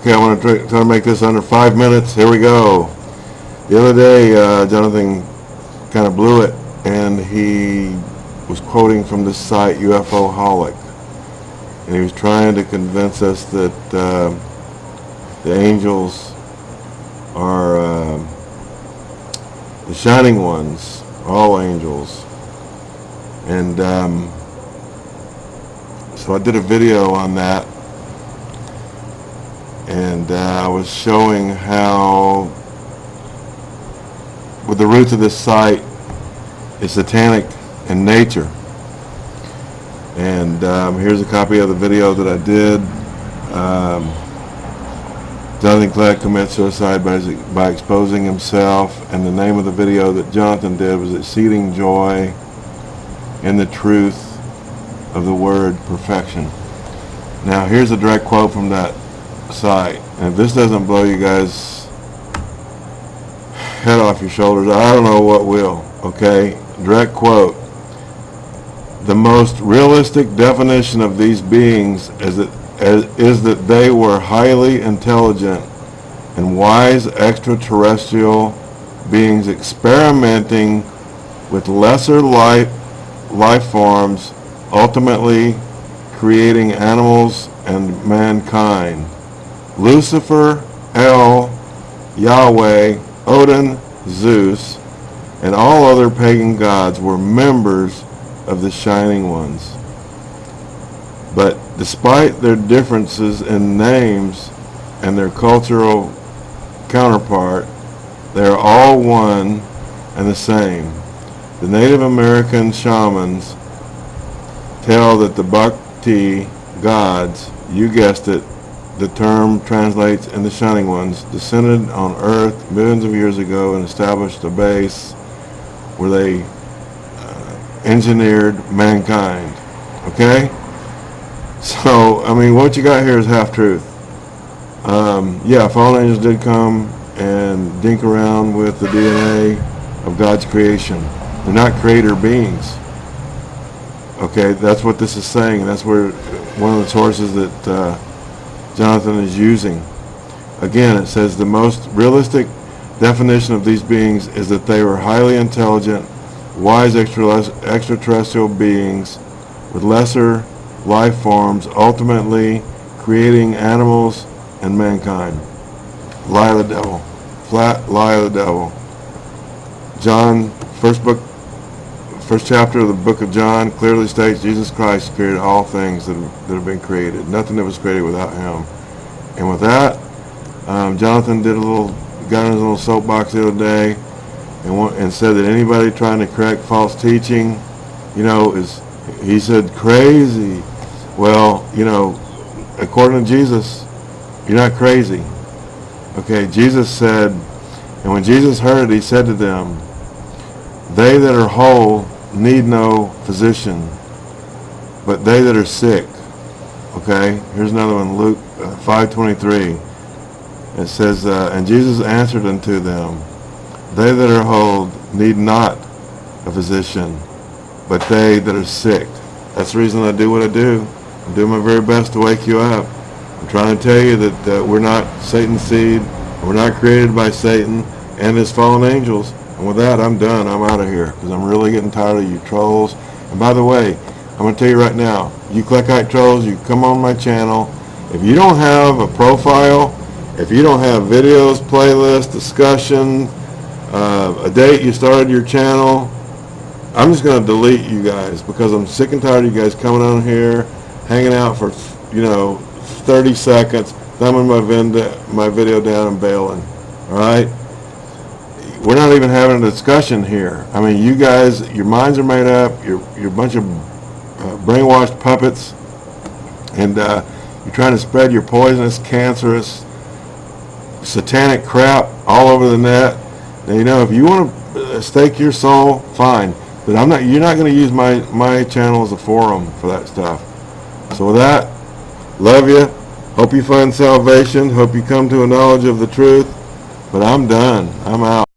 Okay, I want to try, to make this under five minutes. Here we go. The other day, uh, Jonathan kind of blew it, and he was quoting from this site, UFO Holic, and he was trying to convince us that uh, the angels are uh, the shining ones, all angels, and um, so I did a video on that and uh, I was showing how with the roots of this site is satanic in nature. And um, here's a copy of the video that I did. Um, Jonathan Kleck commits suicide by, by exposing himself. And the name of the video that Jonathan did was Exceeding Joy in the Truth of the Word Perfection. Now here's a direct quote from that site. And if this doesn't blow you guys head off your shoulders, I don't know what will. Okay? Direct quote. The most realistic definition of these beings is that, is that they were highly intelligent and wise extraterrestrial beings experimenting with lesser life, life forms, ultimately creating animals and mankind. Lucifer, El, Yahweh, Odin, Zeus, and all other pagan gods were members of the Shining Ones. But despite their differences in names and their cultural counterpart, they are all one and the same. The Native American shamans tell that the Bhakti gods, you guessed it, the term translates in the Shining Ones, descended on Earth millions of years ago and established a base where they uh, engineered mankind. Okay? So, I mean, what you got here is half-truth. Um, yeah, fallen angels did come and dink around with the DNA of God's creation. They're not creator beings. Okay, that's what this is saying. And that's where one of the sources that uh, Jonathan is using. Again, it says the most realistic definition of these beings is that they were highly intelligent, wise extraterrestrial beings with lesser life forms, ultimately creating animals and mankind. Lie of the devil. Flat lie of the devil. John, first book, first chapter of the book of John clearly states Jesus Christ created all things that have, that have been created. Nothing that was created without him. And with that, um, Jonathan did a little, got in his little soapbox the other day and, and said that anybody trying to correct false teaching, you know, is, he said, crazy. Well, you know, according to Jesus, you're not crazy. Okay, Jesus said, and when Jesus heard it, he said to them, they that are whole need no physician, but they that are sick. Okay, here's another one, Luke uh, 5.23. It says, uh, And Jesus answered unto them, They that are whole need not a physician, but they that are sick. That's the reason I do what I do. I'm doing my very best to wake you up. I'm trying to tell you that uh, we're not Satan's seed, we're not created by Satan and his fallen angels. And with that, I'm done. I'm out of here because I'm really getting tired of you trolls. And by the way, I'm going to tell you right now, you Kleckite trolls, you come on my channel. If you don't have a profile, if you don't have videos, playlists, discussion, uh, a date you started your channel, I'm just going to delete you guys because I'm sick and tired of you guys coming on here, hanging out for, you know, 30 seconds, thumbing my, my video down and bailing. Alright? We're not even having a discussion here. I mean, you guys, your minds are made up, you're, you're a bunch of uh, brainwashed puppets, and uh, you're trying to spread your poisonous, cancerous, satanic crap all over the net. Now, you know, if you want to uh, stake your soul, fine. But I'm not. You're not going to use my my channel as a forum for that stuff. So with that, love you. Hope you find salvation. Hope you come to a knowledge of the truth. But I'm done. I'm out.